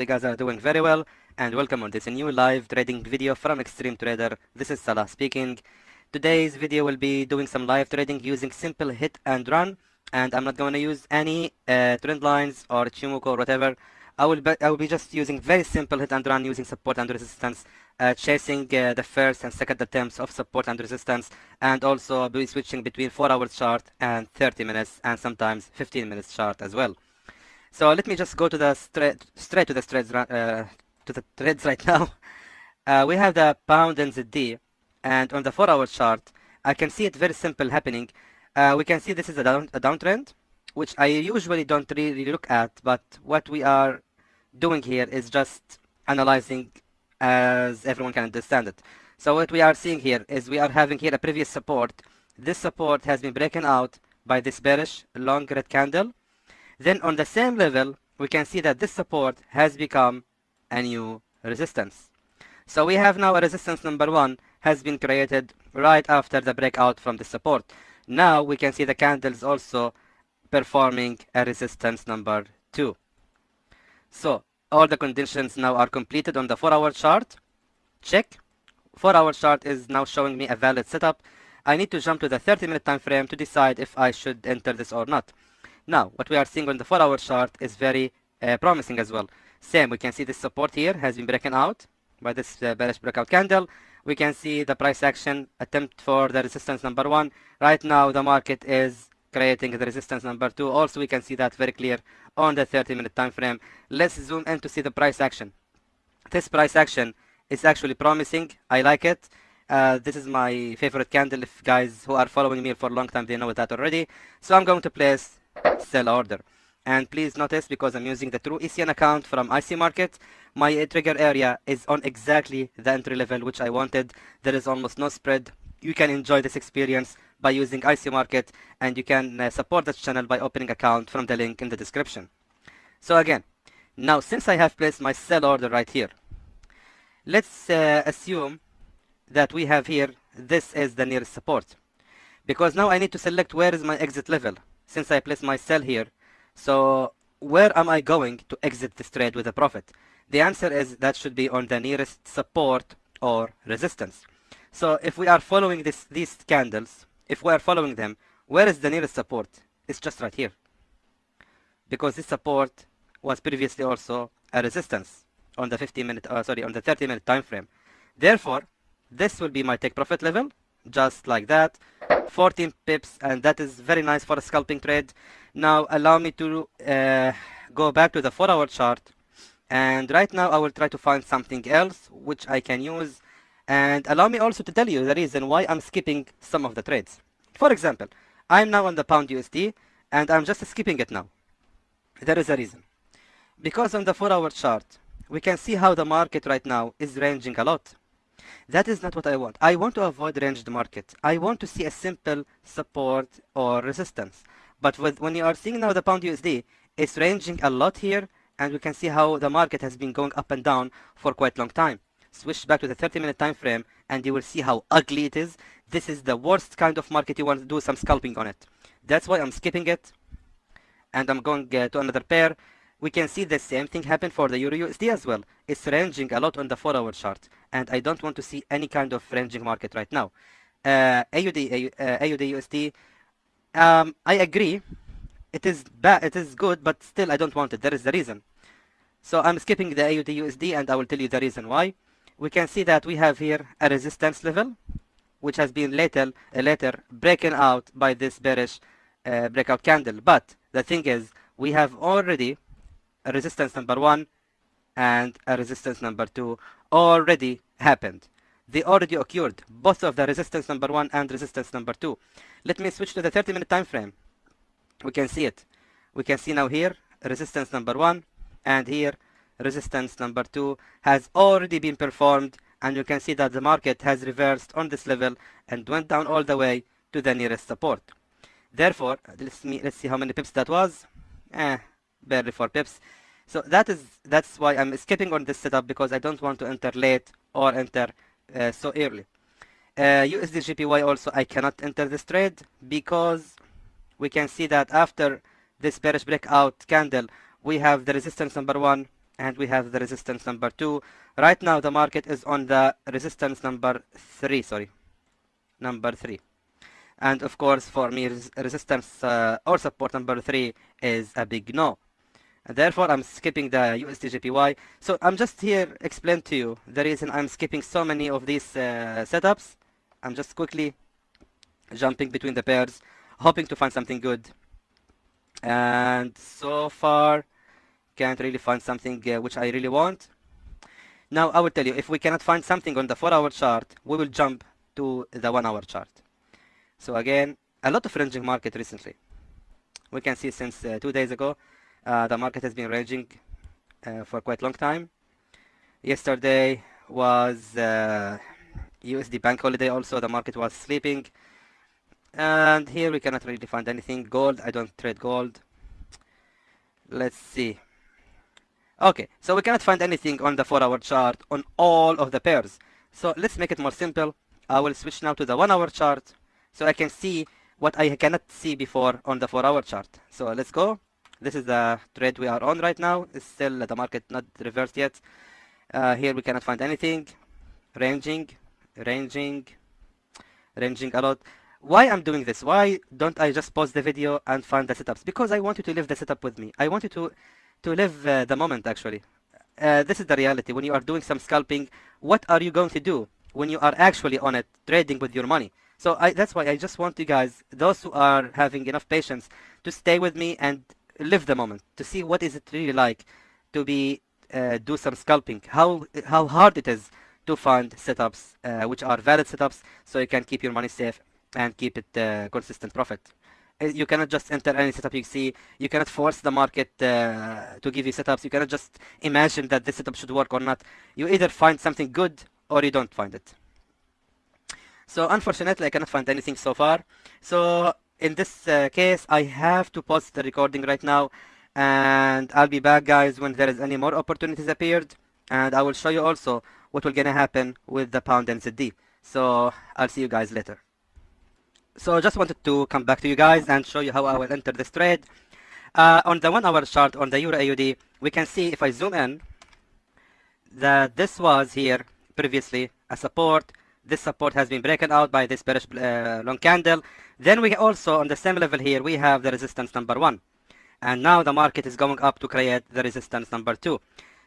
you guys are doing very well and welcome on this new live trading video from Extreme Trader. This is Salah speaking. Today's video will be doing some live trading using simple hit and run and I'm not going to use any uh, trend lines or Ichimoku or whatever. I will, be, I will be just using very simple hit and run using support and resistance, uh, chasing uh, the first and second attempts of support and resistance and also be switching between 4 hour chart and 30 minutes and sometimes 15 minutes chart as well. So let me just go to the straight straight to the threads uh, to the threads right now. Uh, we have the pound NZD, and on the four-hour chart, I can see it very simple happening. Uh, we can see this is a, down, a downtrend, which I usually don't really look at, but what we are doing here is just analyzing as everyone can understand it. So what we are seeing here is we are having here a previous support. This support has been broken out by this bearish long red candle then on the same level, we can see that this support has become a new resistance. So we have now a resistance number one has been created right after the breakout from the support. Now we can see the candles also performing a resistance number two. So all the conditions now are completed on the 4-hour chart. Check. 4-hour chart is now showing me a valid setup. I need to jump to the 30-minute time frame to decide if I should enter this or not. Now, what we are seeing on the 4-hour chart is very uh, promising as well. Same, we can see this support here has been broken out by this uh, bearish breakout candle. We can see the price action attempt for the resistance number one. Right now, the market is creating the resistance number two. Also, we can see that very clear on the 30-minute time frame. Let's zoom in to see the price action. This price action is actually promising. I like it. Uh, this is my favorite candle. If guys who are following me for a long time, they know that already. So I'm going to place sell order. And please notice, because I'm using the true ECN account from IC Market, my trigger area is on exactly the entry level which I wanted. There is almost no spread. You can enjoy this experience by using IC Market and you can uh, support this channel by opening account from the link in the description. So again, now since I have placed my sell order right here, let's uh, assume that we have here, this is the nearest support. Because now I need to select where is my exit level since I placed my sell here. So where am I going to exit this trade with a profit? The answer is that should be on the nearest support or resistance. So if we are following this, these candles, if we are following them, where is the nearest support? It's just right here. Because this support was previously also a resistance on the 50 minute, uh, sorry, on the 30 minute time frame. Therefore, this will be my take profit level, just like that. 14 pips and that is very nice for a scalping trade. Now allow me to uh, go back to the 4 hour chart. And right now I will try to find something else which I can use. And allow me also to tell you the reason why I'm skipping some of the trades. For example I'm now on the pound USD and I'm just skipping it now. There is a reason. Because on the 4 hour chart we can see how the market right now is ranging a lot that is not what I want. I want to avoid ranged market. I want to see a simple support or resistance. But with, when you are seeing now the pound USD, it's ranging a lot here and we can see how the market has been going up and down for quite long time. Switch back to the 30 minute time frame and you will see how ugly it is. This is the worst kind of market you want to do some scalping on it. That's why I'm skipping it and I'm going uh, to another pair we can see the same thing happen for the Euro USD as well. It's ranging a lot on the 4 hour chart and I don't want to see any kind of ranging market right now. Uh, AUD, uh, AUD USD, um, I agree. It is bad, it is good, but still I don't want it. There is the reason. So I'm skipping the AUD USD and I will tell you the reason why. We can see that we have here a resistance level, which has been later, later broken out by this bearish uh, breakout candle. But the thing is, we have already a resistance number one and a resistance number two already happened. They already occurred, both of the resistance number one and resistance number two. Let me switch to the 30 minute time frame. We can see it. We can see now here resistance number one and here resistance number two has already been performed and you can see that the market has reversed on this level and went down all the way to the nearest support. Therefore, let's, let's see how many pips that was. Eh, barely 4 pips. So that is that's why I'm skipping on this setup because I don't want to enter late or enter uh, so early. Uh, USD JPY also I cannot enter this trade because we can see that after this bearish breakout candle we have the resistance number one and we have the resistance number 2. Right now the market is on the resistance number 3, sorry, number 3. And of course for me res resistance uh, or support number 3 is a big no. And therefore I'm skipping the USDJPY. So I'm just here explain to you the reason I'm skipping so many of these uh, setups. I'm just quickly jumping between the pairs, hoping to find something good. And so far, can't really find something uh, which I really want. Now I will tell you, if we cannot find something on the 4 hour chart, we will jump to the 1 hour chart. So again, a lot of ranging market recently. We can see since uh, two days ago, uh, the market has been ranging uh, for quite a long time. Yesterday was USD uh, bank holiday also, the market was sleeping. And here we cannot really find anything. Gold, I don't trade gold. Let's see. Okay, so we cannot find anything on the 4 hour chart on all of the pairs. So let's make it more simple. I will switch now to the 1 hour chart so I can see what I cannot see before on the 4 hour chart. So let's go. This is the trade we are on right now. It's still the market not reversed yet. Uh, here we cannot find anything. Ranging, ranging, ranging a lot. Why I'm doing this? Why don't I just pause the video and find the setups? Because I want you to live the setup with me. I want you to, to live uh, the moment actually. Uh, this is the reality. When you are doing some scalping, what are you going to do when you are actually on it, trading with your money? So I, that's why I just want you guys, those who are having enough patience, to stay with me and live the moment, to see what is it really like to be uh, do some scalping, how how hard it is to find setups uh, which are valid setups, so you can keep your money safe and keep it uh, consistent profit. Uh, you cannot just enter any setup you see. You cannot force the market uh, to give you setups. You cannot just imagine that this setup should work or not. You either find something good or you don't find it. So unfortunately, I cannot find anything so far. So in this uh, case, I have to pause the recording right now and I'll be back guys when there is any more opportunities appeared and I will show you also what will gonna happen with the pound NZD. So I'll see you guys later. So I just wanted to come back to you guys and show you how I will enter this trade. Uh, on the one hour chart on the Euro AUD, we can see if I zoom in that this was here previously a support. This support has been broken out by this bearish uh, long candle. Then we also on the same level here we have the resistance number one. And now the market is going up to create the resistance number two.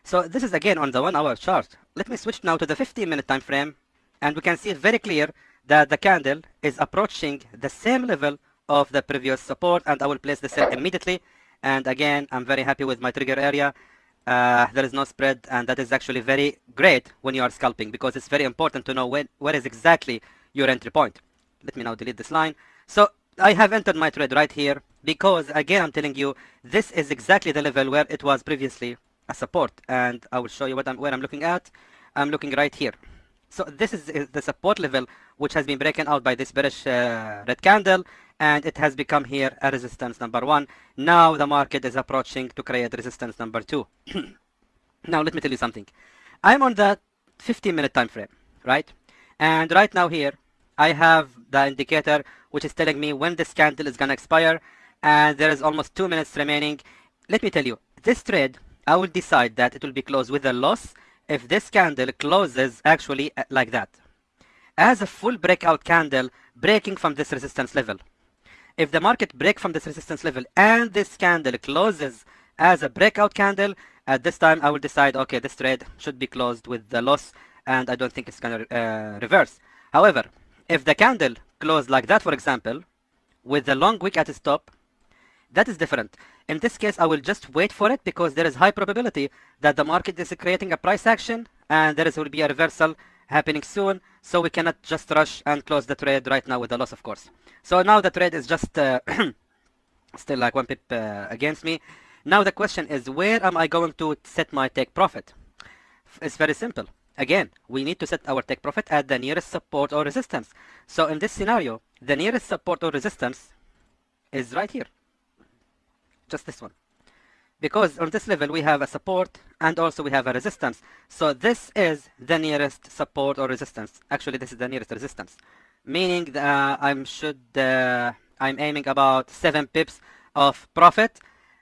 So this is again on the one hour chart. Let me switch now to the 15 minute time frame and we can see it very clear that the candle is approaching the same level of the previous support and I will place the sell immediately and again I'm very happy with my trigger area uh, there is no spread and that is actually very great when you are scalping because it's very important to know when, where is exactly your entry point. Let me now delete this line. So I have entered my trade right here because again I'm telling you this is exactly the level where it was previously a support and I will show you what I'm where I'm looking at. I'm looking right here so this is the support level which has been broken out by this bearish uh, red candle and it has become here a resistance number one. Now the market is approaching to create resistance number two. now let me tell you something. I'm on the 15 minute time frame, right? And right now here I have the indicator which is telling me when this candle is gonna expire and there is almost two minutes remaining. Let me tell you, this trade I will decide that it will be closed with a loss if this candle closes actually uh, like that. As a full breakout candle breaking from this resistance level. If the market break from this resistance level and this candle closes as a breakout candle at this time I will decide okay this trade should be closed with the loss and I don't think it's gonna uh, reverse. However if the candle closed like that for example with the long wick at its top that is different. In this case, I will just wait for it because there is high probability that the market is creating a price action and there is, will be a reversal happening soon. So we cannot just rush and close the trade right now with a loss, of course. So now the trade is just uh, still like one pip uh, against me. Now the question is, where am I going to set my take profit? It's very simple. Again, we need to set our take profit at the nearest support or resistance. So in this scenario, the nearest support or resistance is right here just this one. Because on this level we have a support and also we have a resistance. So this is the nearest support or resistance. Actually, this is the nearest resistance. Meaning that uh, I'm should uh, I'm aiming about seven pips of profit,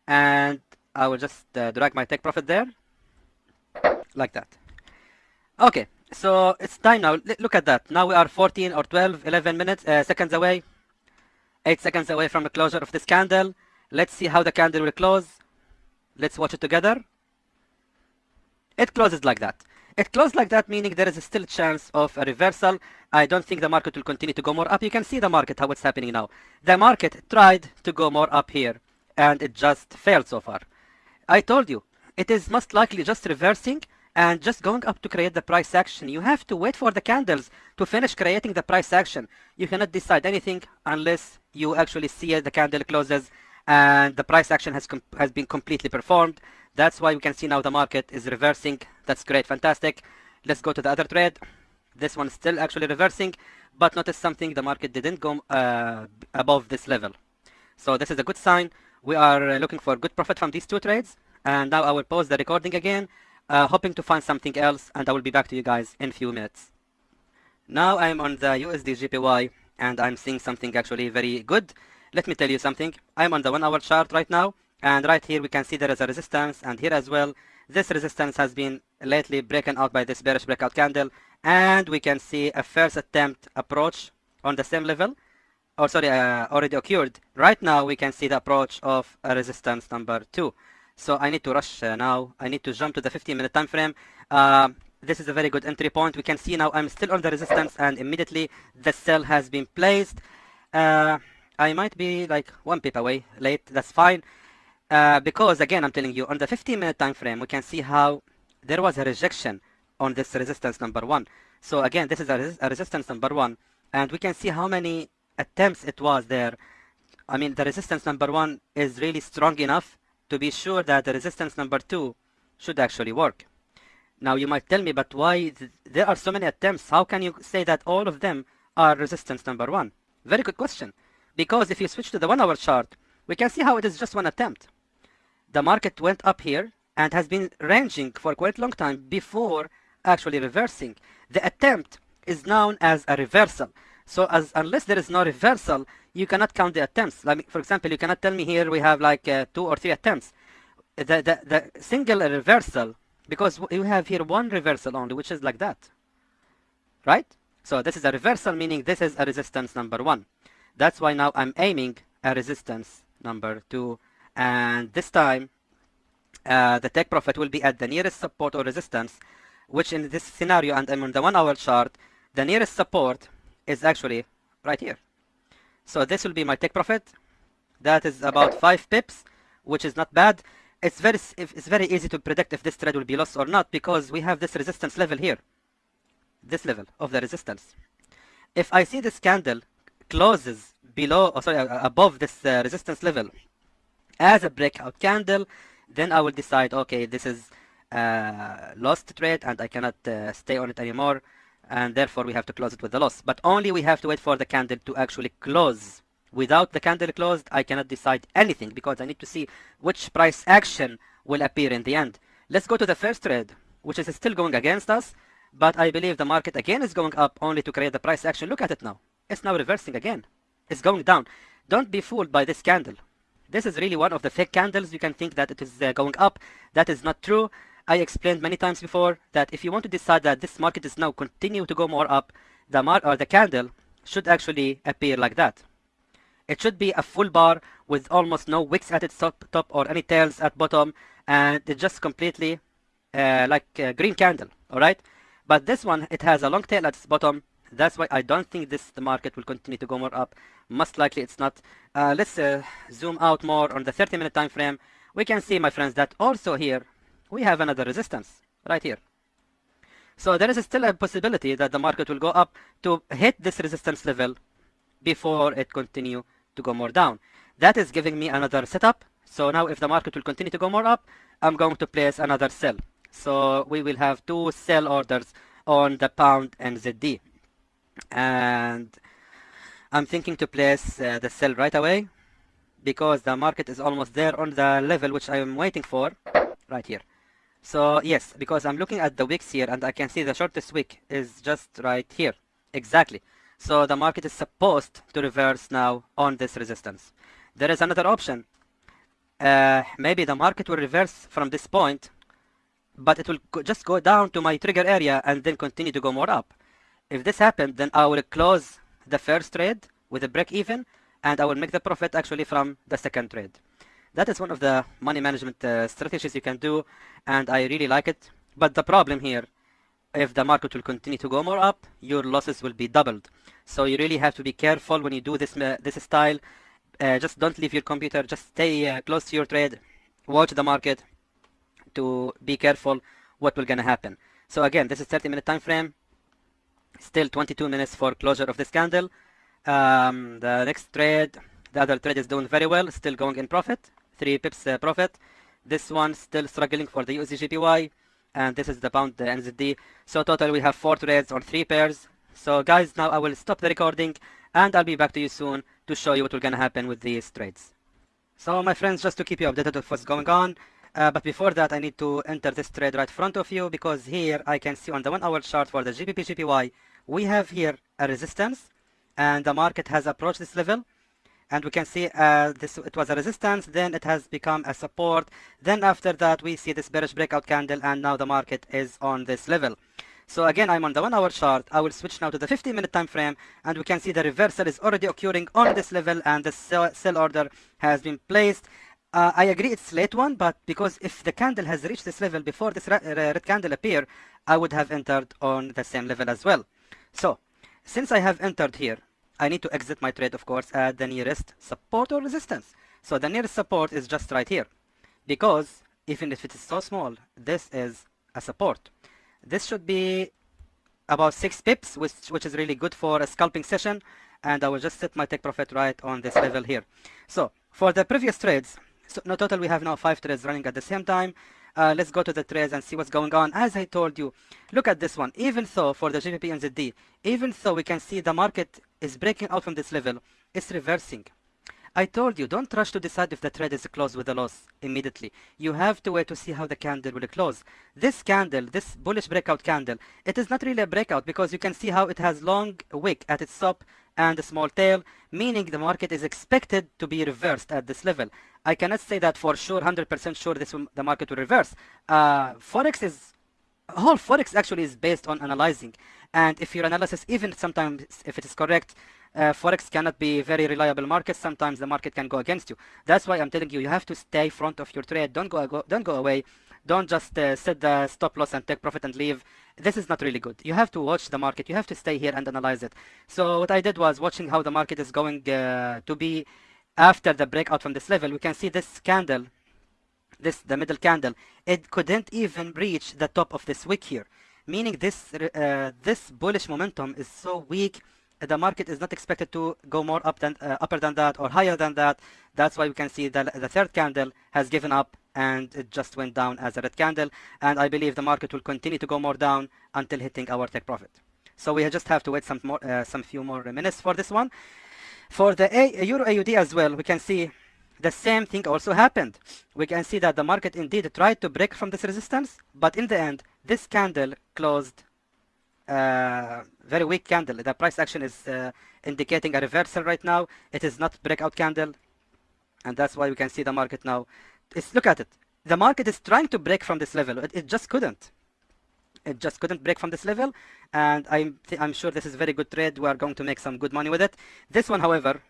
and I will just uh, drag my take profit there. like that. Okay, so it's time now. Look at that. Now we are 14 or 12, 11 minutes, uh, seconds away. 8 seconds away from the closure of this candle. Let's see how the candle will close. Let's watch it together. It closes like that. It closed like that, meaning there is still a chance of a reversal. I don't think the market will continue to go more up. You can see the market, how it's happening now. The market tried to go more up here, and it just failed so far. I told you, it is most likely just reversing and just going up to create the price action. You have to wait for the candles to finish creating the price action. You cannot decide anything unless you actually see the candle closes and the price action has has been completely performed. That's why we can see now the market is reversing. That's great, fantastic. Let's go to the other trade. This one is still actually reversing, but notice something, the market didn't go uh, above this level. So this is a good sign. We are looking for good profit from these two trades. And now I will pause the recording again, uh, hoping to find something else, and I will be back to you guys in few minutes. Now I'm on the USD JPY, and I'm seeing something actually very good. Let me tell you something. I'm on the one hour chart right now. And right here we can see there is a resistance and here as well. This resistance has been lately broken out by this bearish breakout candle. And we can see a first attempt approach on the same level. Or sorry, uh, already occurred. Right now we can see the approach of a resistance number two. So I need to rush uh, now. I need to jump to the 15 minute time frame. Uh, this is a very good entry point. We can see now I'm still on the resistance and immediately the sell has been placed. I might be like one pip away late. That's fine. Uh, because again, I'm telling you, on the 15 minute time frame, we can see how there was a rejection on this resistance number one. So again, this is a, res a resistance number one, and we can see how many attempts it was there. I mean, the resistance number one is really strong enough to be sure that the resistance number two should actually work. Now you might tell me, but why th there are so many attempts? How can you say that all of them are resistance number one? Very good question. Because if you switch to the one hour chart, we can see how it is just one attempt. The market went up here and has been ranging for quite a long time before actually reversing. The attempt is known as a reversal. So as unless there is no reversal, you cannot count the attempts. Like for example, you cannot tell me here we have like uh, two or three attempts. The, the, the single reversal, because you have here one reversal only, which is like that. Right? So this is a reversal, meaning this is a resistance number one. That's why now I'm aiming a resistance number two. And this time, uh, the take profit will be at the nearest support or resistance, which in this scenario, and I'm on the one hour chart, the nearest support is actually right here. So this will be my take profit. That is about five pips, which is not bad. It's very, it's very easy to predict if this trade will be lost or not because we have this resistance level here. This level of the resistance. If I see this candle closes below, or sorry, above this uh, resistance level as a breakout candle, then I will decide, okay, this is uh, lost trade and I cannot uh, stay on it anymore. And therefore we have to close it with a loss. But only we have to wait for the candle to actually close. Without the candle closed, I cannot decide anything because I need to see which price action will appear in the end. Let's go to the first trade, which is still going against us. But I believe the market again is going up only to create the price action. Look at it now. It's now reversing again. It's going down. Don't be fooled by this candle. This is really one of the fake candles. You can think that it is uh, going up. That is not true. I explained many times before that if you want to decide that this market is now continue to go more up, the mar or the candle should actually appear like that. It should be a full bar with almost no wicks at its top, top or any tails at bottom, and it's just completely uh, like a green candle. All right, but this one it has a long tail at its bottom that's why I don't think this the market will continue to go more up. Most likely it's not. Uh, let's uh, zoom out more on the 30 minute time frame. We can see, my friends, that also here we have another resistance right here. So there is still a possibility that the market will go up to hit this resistance level before it continue to go more down. That is giving me another setup. So now if the market will continue to go more up, I'm going to place another sell. So we will have two sell orders on the pound NZD and I'm thinking to place uh, the sell right away because the market is almost there on the level which I am waiting for right here. So yes because I'm looking at the wicks here and I can see the shortest wick is just right here. Exactly. So the market is supposed to reverse now on this resistance. There is another option. Uh, maybe the market will reverse from this point but it will just go down to my trigger area and then continue to go more up. If this happened, then I will close the first trade with a break even and I will make the profit actually from the second trade. That is one of the money management uh, strategies you can do and I really like it. But the problem here, if the market will continue to go more up, your losses will be doubled. So you really have to be careful when you do this uh, this style. Uh, just don't leave your computer, just stay uh, close to your trade, watch the market to be careful what will gonna happen. So again, this is 30 minute time frame, still 22 minutes for closure of this candle. Um, the next trade, the other trade is doing very well, still going in profit, 3 pips uh, profit. This one still struggling for the USD and this is the pound the NZD. So total we have 4 trades on 3 pairs. So guys, now I will stop the recording and I'll be back to you soon to show you what will gonna happen with these trades. So my friends, just to keep you updated of what's going on, uh, but before that I need to enter this trade right front of you because here I can see on the one hour chart for the GBP JPY, we have here a resistance and the market has approached this level and we can see uh, this it was a resistance then it has become a support. Then after that we see this bearish breakout candle and now the market is on this level. So again I'm on the one hour chart. I will switch now to the 15 minute time frame and we can see the reversal is already occurring on this level and the sell, sell order has been placed. Uh, I agree it's late one, but because if the candle has reached this level before this red candle appear, I would have entered on the same level as well. So, since I have entered here, I need to exit my trade, of course, at the nearest support or resistance. So the nearest support is just right here. Because even if it is so small, this is a support. This should be about 6 pips, which, which is really good for a scalping session. And I will just set my take profit right on this level here. So for the previous trades, so no total we have now 5 trades running at the same time. Uh, let's go to the trades and see what's going on. As I told you, look at this one. Even though for the GBP NZD, even though we can see the market is breaking out from this level, it's reversing. I told you, don't rush to decide if the trade is closed with a loss immediately. You have to wait to see how the candle will close. This candle, this bullish breakout candle, it is not really a breakout because you can see how it has long wick at its top and a small tail, meaning the market is expected to be reversed at this level. I cannot say that for sure, 100% sure this will, the market will reverse. Uh, Forex is, whole Forex actually is based on analyzing. And if your analysis, even sometimes if it is correct, uh, Forex cannot be very reliable market. Sometimes the market can go against you. That's why I'm telling you, you have to stay front of your trade. Don't go, don't go away. Don't just uh, set the stop loss and take profit and leave. This is not really good. You have to watch the market. You have to stay here and analyze it. So what I did was watching how the market is going uh, to be after the breakout from this level. We can see this candle, this the middle candle. It couldn't even reach the top of this wick here, meaning this uh, this bullish momentum is so weak the market is not expected to go more up than uh, upper than that or higher than that. That's why we can see that the third candle has given up and it just went down as a red candle. And I believe the market will continue to go more down until hitting our take profit. So we just have to wait some more, uh, some few more minutes for this one. For the Euro AUD as well, we can see the same thing also happened. We can see that the market indeed tried to break from this resistance, but in the end, this candle closed uh, very weak candle. The price action is uh, indicating a reversal right now. It is not breakout candle. And that's why we can see the market now. It's, look at it. The market is trying to break from this level. It, it just couldn't. It just couldn't break from this level. And I'm, I'm sure this is very good trade. We are going to make some good money with it. This one, however,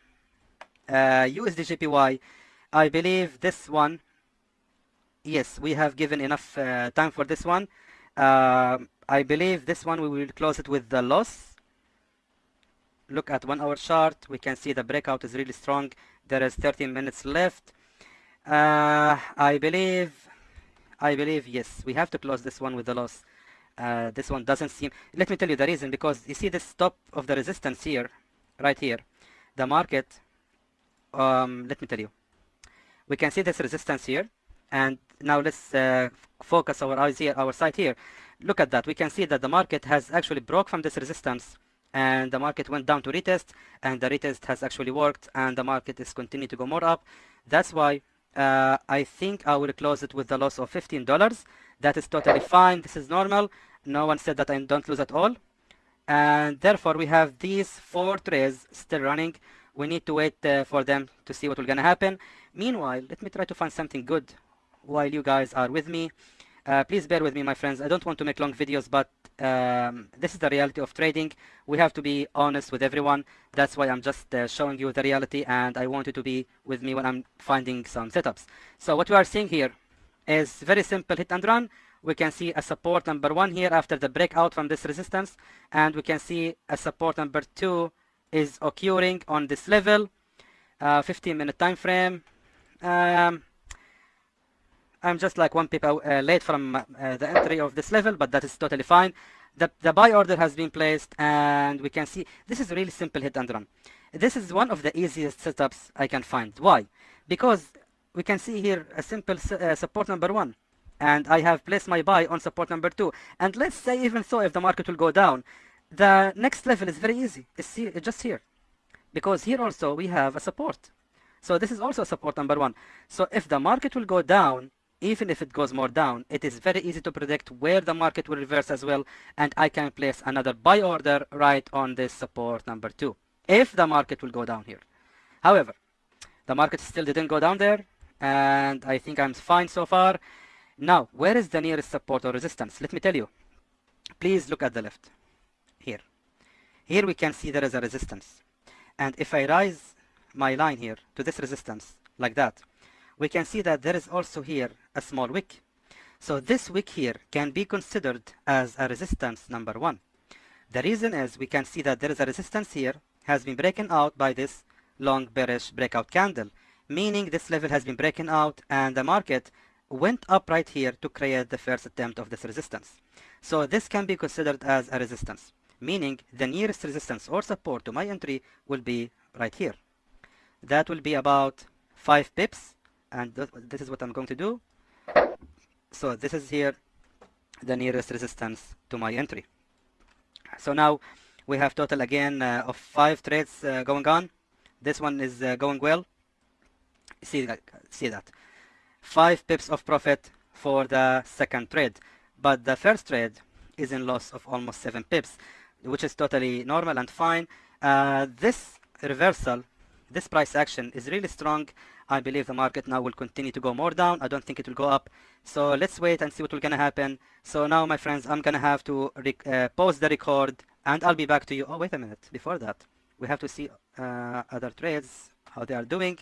uh, USD I believe this one, yes, we have given enough uh, time for this one. Uh, I believe this one we will close it with the loss. Look at one hour chart. We can see the breakout is really strong. There is 13 minutes left. Uh, I believe, I believe, yes, we have to close this one with the loss. Uh, this one doesn't seem, let me tell you the reason, because you see this top of the resistance here, right here, the market, um, let me tell you, we can see this resistance here, and now let's uh, focus our eyes here, our side here look at that. We can see that the market has actually broke from this resistance and the market went down to retest and the retest has actually worked and the market is continuing to go more up. That's why uh, I think I will close it with the loss of $15. That is totally fine. This is normal. No one said that I don't lose at all. And therefore, we have these four trades still running. We need to wait uh, for them to see what will gonna happen. Meanwhile, let me try to find something good while you guys are with me. Uh, please bear with me, my friends. I don't want to make long videos, but um, this is the reality of trading. We have to be honest with everyone. That's why I'm just uh, showing you the reality, and I want you to be with me when I'm finding some setups. So what we are seeing here is very simple hit and run. We can see a support number one here after the breakout from this resistance, and we can see a support number two is occurring on this level, uh, 15 minute time frame. Um, I'm just like one pip uh, late from uh, the entry of this level, but that is totally fine. The, the buy order has been placed and we can see this is really simple hit and run. This is one of the easiest setups I can find. Why? Because we can see here a simple uh, support number one and I have placed my buy on support number two. And let's say even so if the market will go down, the next level is very easy. It's, here, just here. Because here also we have a support. So this is also support number one. So if the market will go down, even if it goes more down, it is very easy to predict where the market will reverse as well, and I can place another buy order right on this support number two, if the market will go down here. However, the market still didn't go down there, and I think I'm fine so far. Now, where is the nearest support or resistance? Let me tell you. Please look at the left, here. Here we can see there is a resistance. And if I rise my line here to this resistance, like that, we can see that there is also here a small wick. So this wick here can be considered as a resistance number one. The reason is we can see that there is a resistance here has been broken out by this long bearish breakout candle, meaning this level has been broken out and the market went up right here to create the first attempt of this resistance. So this can be considered as a resistance, meaning the nearest resistance or support to my entry will be right here. That will be about 5 pips and th this is what I'm going to do. So this is here the nearest resistance to my entry. So now we have total again uh, of five trades uh, going on. This one is uh, going well. See, see that. Five pips of profit for the second trade. But the first trade is in loss of almost seven pips, which is totally normal and fine. Uh, this reversal, this price action is really strong I believe the market now will continue to go more down. I don't think it will go up. So let's wait and see what will gonna happen. So now, my friends, I'm gonna have to uh, pause the record and I'll be back to you. Oh, wait a minute. Before that, we have to see uh, other trades, how they are doing.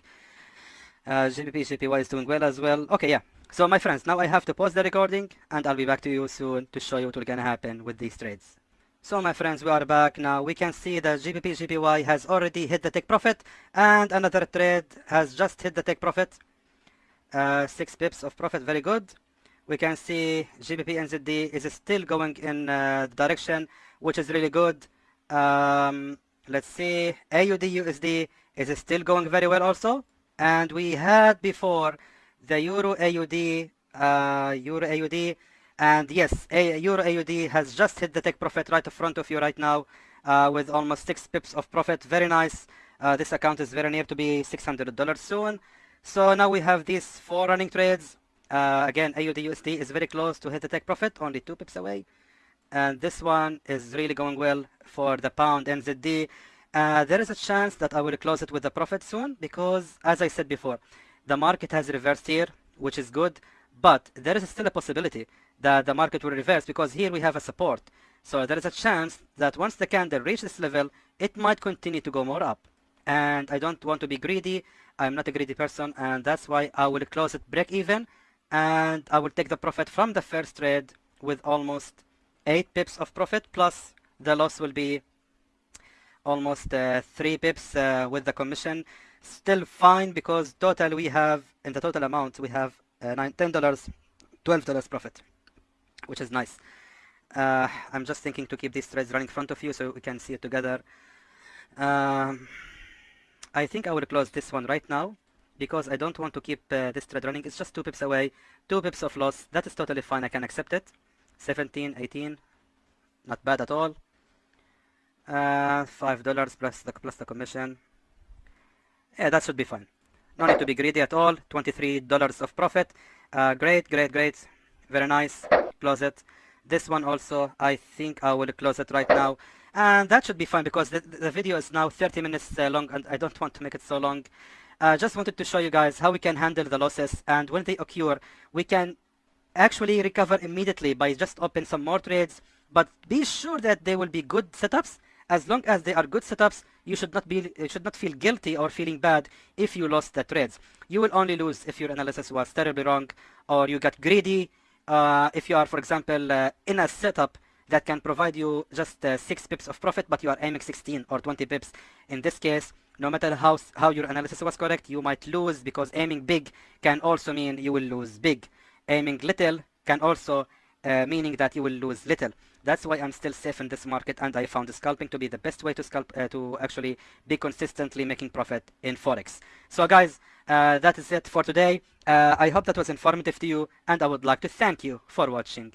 Uh, GBP, JPY is doing well as well. Okay, yeah. So my friends, now I have to pause the recording and I'll be back to you soon to show you what will gonna happen with these trades. So my friends, we are back now. We can see that GBP JPY has already hit the take profit and another trade has just hit the take profit. Uh, 6 pips of profit, very good. We can see GBP NZD is still going in uh, the direction, which is really good. Um, let's see, AUD USD is still going very well also. And we had before the Euro AUD, uh, Euro AUD and yes, a Euro AUD has just hit the take profit right in front of you right now uh, with almost 6 pips of profit. Very nice. Uh, this account is very near to be $600 soon. So now we have these four running trades. Uh, again, AUD USD is very close to hit the take profit, only 2 pips away. And this one is really going well for the pound NZD. Uh, there is a chance that I will close it with a profit soon because, as I said before, the market has reversed here, which is good. But there is still a possibility that the market will reverse because here we have a support. So there is a chance that once the candle reaches this level, it might continue to go more up. And I don't want to be greedy. I'm not a greedy person and that's why I will close it break even and I will take the profit from the first trade with almost 8 pips of profit plus the loss will be almost uh, 3 pips uh, with the commission. Still fine because total we have, in the total amount, we have uh, $10, $12 profit which is nice. Uh, I'm just thinking to keep these threads running in front of you so we can see it together. Um, I think I will close this one right now because I don't want to keep uh, this thread running. It's just 2 pips away, 2 pips of loss. That is totally fine. I can accept it. 17, 18, not bad at all. Uh, $5 plus the, plus the commission. Yeah, that should be fine. No need to be greedy at all. $23 of profit. Uh, great, great, great. Very nice close it. This one also, I think I will close it right now. And that should be fine because the, the video is now 30 minutes uh, long and I don't want to make it so long. I uh, just wanted to show you guys how we can handle the losses and when they occur, we can actually recover immediately by just open some more trades but be sure that they will be good setups as long as they are good setups you should not be should not feel guilty or feeling bad if you lost the trades you will only lose if your analysis was terribly wrong or you got greedy. Uh, if you are for example uh, in a setup that can provide you just uh, 6 pips of profit but you are aiming 16 or 20 pips in this case no matter how how your analysis was correct you might lose because aiming big can also mean you will lose big. Aiming little can also uh, meaning that you will lose little that's why I'm still safe in this market and I found scalping to be the best way to scalp uh, to actually be consistently making profit in forex. So guys uh, that is it for today. Uh, I hope that was informative to you and I would like to thank you for watching